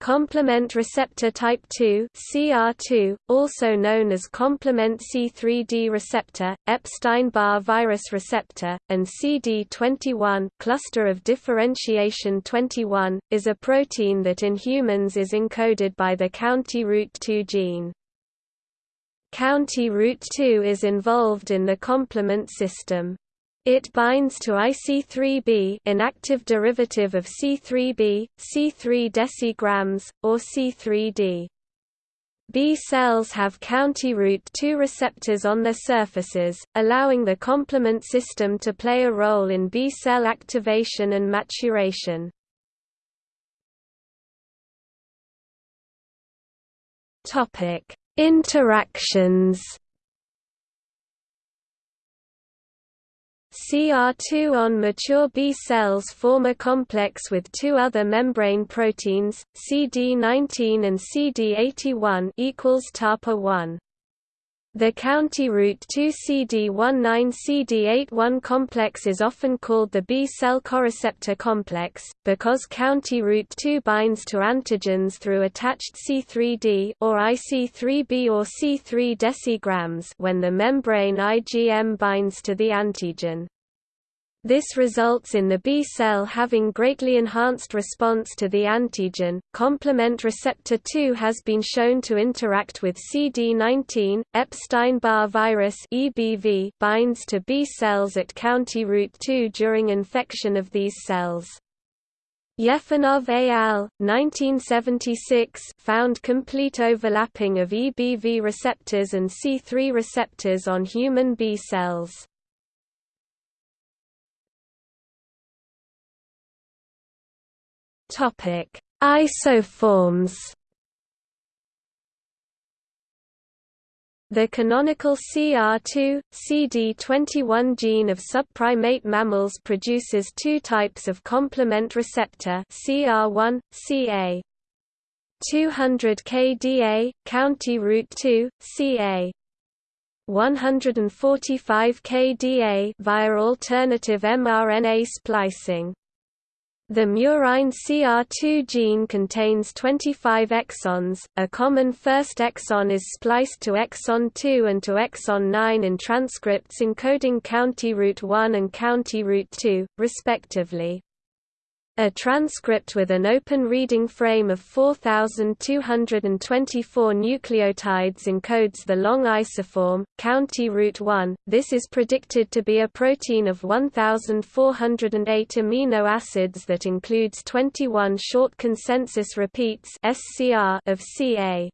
Complement receptor type 2 (CR2), also known as complement C3d receptor, Epstein-Barr virus receptor, and CD21 cluster of differentiation 21, is a protein that in humans is encoded by the county root 2 gene. County root 2 is involved in the complement system. It binds to IC3B inactive derivative of C3b, C3 decigrams, or C3d. B cells have county root 2 receptors on their surfaces, allowing the complement system to play a role in B cell activation and maturation. Interactions CR2 on mature B cells form a complex with two other membrane proteins, CD19 and CD81 equals TAPA1. The county route 2 CD19 CD81 complex is often called the B cell coreceptor complex, because county route 2 binds to antigens through attached C3d or IC3b or C3 decigrams when the membrane IgM binds to the antigen. This results in the B cell having greatly enhanced response to the antigen. Complement receptor 2 has been shown to interact with CD19. Epstein-Barr virus (EBV) binds to B cells at county root 2 during infection of these cells. Yefenof et al. 1976 found complete overlapping of EBV receptors and C3 receptors on human B cells. Topic: Isoforms. The canonical CR2, CD21 gene of subprimate mammals produces two types of complement receptor CR1, Ca. 200 kDa, county root 2, Ca. 145 kDa via alternative mRNA splicing. The murine CR2 gene contains 25 exons, a common first exon is spliced to exon 2 and to exon 9 in transcripts encoding county root 1 and county root 2, respectively. A transcript with an open reading frame of 4224 nucleotides encodes the long isoform, county root 1. This is predicted to be a protein of 1408 amino acids that includes 21 short consensus repeats of CA.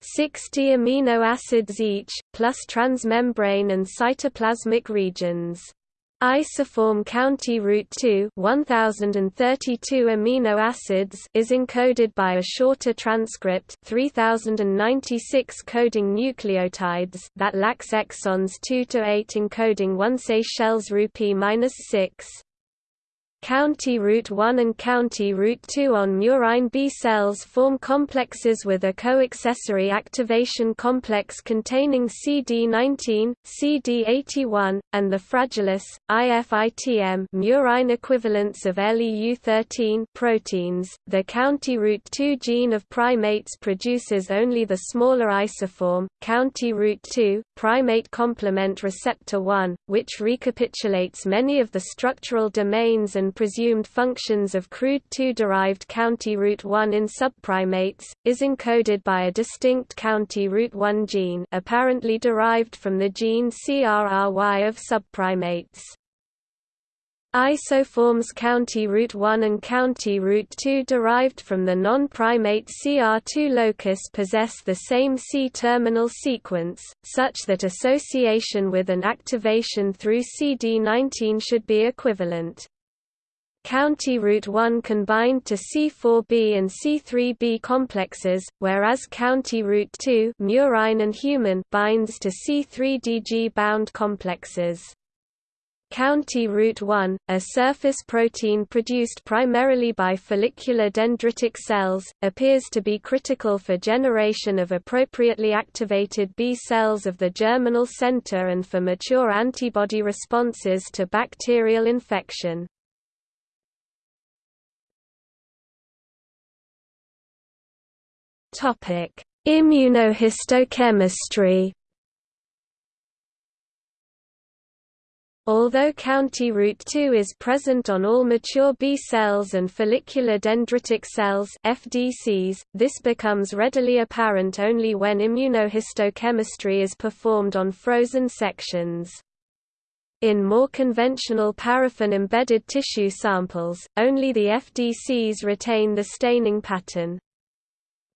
60 amino acids each, plus transmembrane and cytoplasmic regions. Isoform county Route 2 1032 amino acids is encoded by a shorter transcript 3096 coding nucleotides that lacks exons 2 to 8 encoding 1 Seychelles rupee -6 County Route 1 and county Route 2 on murine B cells form complexes with a co-accessory activation complex containing CD19, CD81, and the fragilis, IFITM murine equivalents of LEU13 proteins. The county Route 2 gene of primates produces only the smaller isoform, county Route 2, primate complement receptor 1, which recapitulates many of the structural domains and presumed functions of crude 2-derived county root 1 in subprimates, is encoded by a distinct county root 1 gene apparently derived from the gene CRRY of subprimates. Isoforms county root 1 and county root 2 derived from the non-primate CR2 locus possess the same C-terminal sequence, such that association with an activation through CD19 should be equivalent. County Route 1 can bind to C4b and C3b complexes, whereas county Route 2 murine and human binds to C3dg bound complexes. County Route 1, a surface protein produced primarily by follicular dendritic cells, appears to be critical for generation of appropriately activated B cells of the germinal center and for mature antibody responses to bacterial infection. Immunohistochemistry Although county route 2 is present on all mature B cells and follicular dendritic cells FDCs, this becomes readily apparent only when immunohistochemistry is performed on frozen sections. In more conventional paraffin-embedded tissue samples, only the FDCs retain the staining pattern.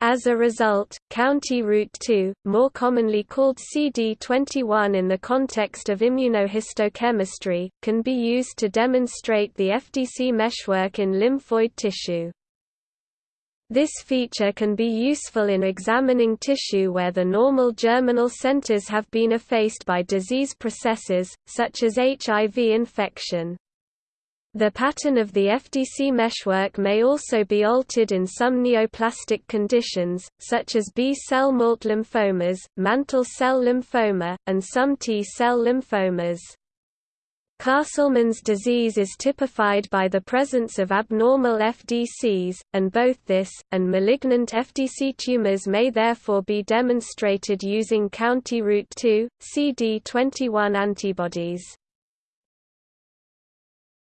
As a result, County Route 2, more commonly called CD21 in the context of immunohistochemistry, can be used to demonstrate the FDC meshwork in lymphoid tissue. This feature can be useful in examining tissue where the normal germinal centers have been effaced by disease processes, such as HIV infection. The pattern of the FDC meshwork may also be altered in some neoplastic conditions, such as B-cell MALT lymphomas, mantle cell lymphoma, and some T-cell lymphomas. Castleman's disease is typified by the presence of abnormal FDCs, and both this, and malignant FDC tumors may therefore be demonstrated using County Route 2, CD21 antibodies.